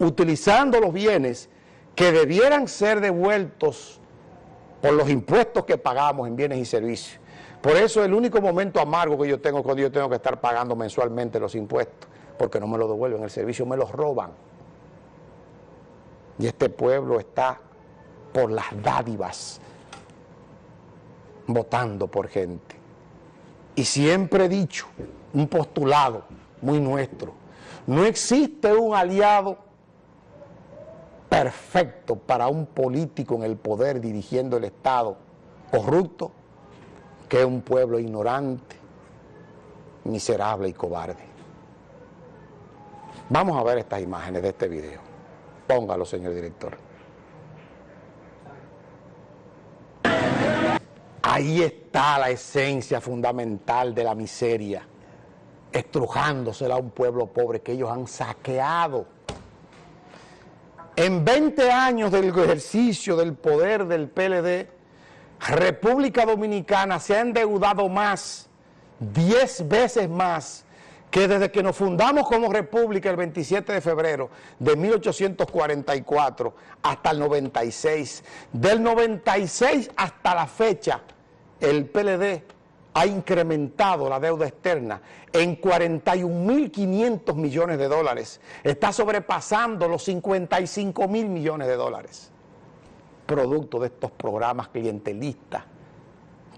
utilizando los bienes que debieran ser devueltos por los impuestos que pagamos en bienes y servicios. Por eso el único momento amargo que yo tengo cuando yo tengo que estar pagando mensualmente los impuestos, porque no me lo devuelven, el servicio me los roban. Y este pueblo está por las dádivas, votando por gente. Y siempre he dicho, un postulado muy nuestro, no existe un aliado perfecto para un político en el poder dirigiendo el Estado corrupto que un pueblo ignorante, miserable y cobarde. Vamos a ver estas imágenes de este video. Póngalo, señor director. Ahí está la esencia fundamental de la miseria, estrujándosela a un pueblo pobre que ellos han saqueado. En 20 años del ejercicio del poder del PLD, República Dominicana se ha endeudado más, 10 veces más, que desde que nos fundamos como república el 27 de febrero de 1844 hasta el 96, del 96 hasta la fecha, el PLD ha incrementado la deuda externa en 41.500 millones de dólares. Está sobrepasando los 55 mil millones de dólares. Producto de estos programas clientelistas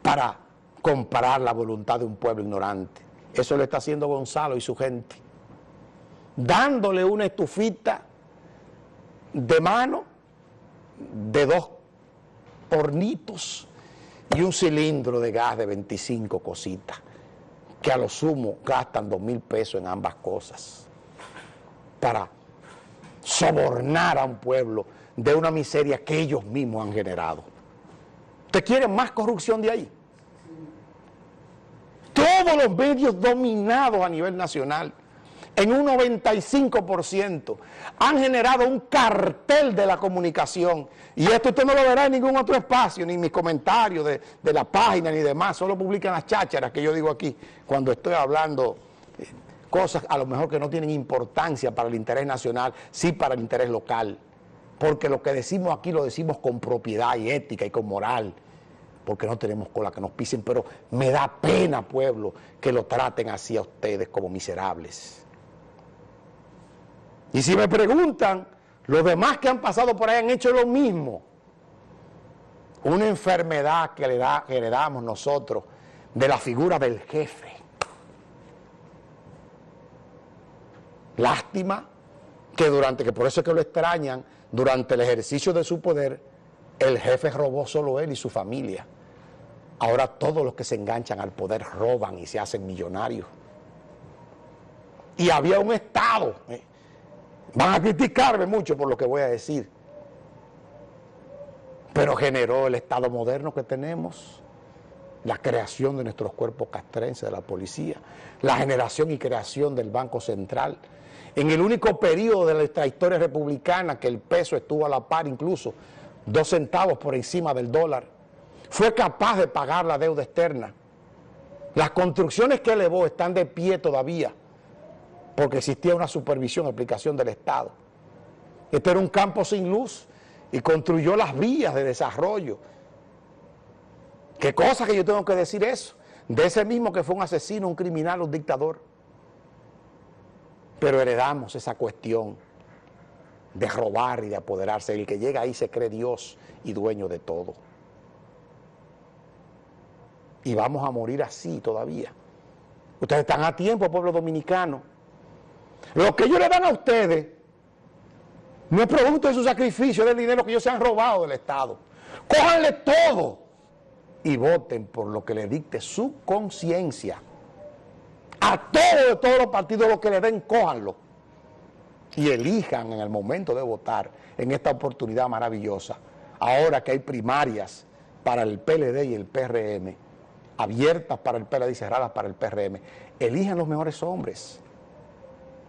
para comparar la voluntad de un pueblo ignorante. Eso lo está haciendo Gonzalo y su gente. Dándole una estufita de mano de dos hornitos y un cilindro de gas de 25 cositas, que a lo sumo gastan dos mil pesos en ambas cosas, para sobornar a un pueblo de una miseria que ellos mismos han generado. ¿Te quieren más corrupción de ahí? Todos los medios dominados a nivel nacional en un 95%, han generado un cartel de la comunicación. Y esto usted no lo verá en ningún otro espacio, ni en mis comentarios de, de la página ni demás, solo publican las chácharas que yo digo aquí, cuando estoy hablando eh, cosas a lo mejor que no tienen importancia para el interés nacional, sí para el interés local. Porque lo que decimos aquí lo decimos con propiedad y ética y con moral porque no tenemos cola que nos pisen, pero me da pena, pueblo, que lo traten así a ustedes como miserables. Y si me preguntan, los demás que han pasado por ahí han hecho lo mismo. Una enfermedad que le da, heredamos nosotros de la figura del jefe. Lástima que durante, que por eso es que lo extrañan, durante el ejercicio de su poder, el jefe robó solo él y su familia. Ahora todos los que se enganchan al poder roban y se hacen millonarios. Y había un Estado, eh, Van a criticarme mucho por lo que voy a decir. Pero generó el Estado moderno que tenemos, la creación de nuestros cuerpos castrenses, de la policía, la generación y creación del Banco Central. En el único periodo de nuestra historia republicana que el peso estuvo a la par incluso, dos centavos por encima del dólar, fue capaz de pagar la deuda externa. Las construcciones que elevó están de pie todavía porque existía una supervisión, aplicación del Estado. Este era un campo sin luz y construyó las vías de desarrollo. ¿Qué cosa que yo tengo que decir eso? De ese mismo que fue un asesino, un criminal, un dictador. Pero heredamos esa cuestión de robar y de apoderarse. El que llega ahí se cree Dios y dueño de todo. Y vamos a morir así todavía. Ustedes están a tiempo, pueblo dominicano, lo que ellos le dan a ustedes no es producto de su sacrificio, del dinero que ellos se han robado del Estado. Cójanle todo y voten por lo que le dicte su conciencia. A todos todos los partidos lo que le den, cójanlo. Y elijan en el momento de votar en esta oportunidad maravillosa, ahora que hay primarias para el PLD y el PRM, abiertas para el PLD y cerradas para el PRM, elijan los mejores hombres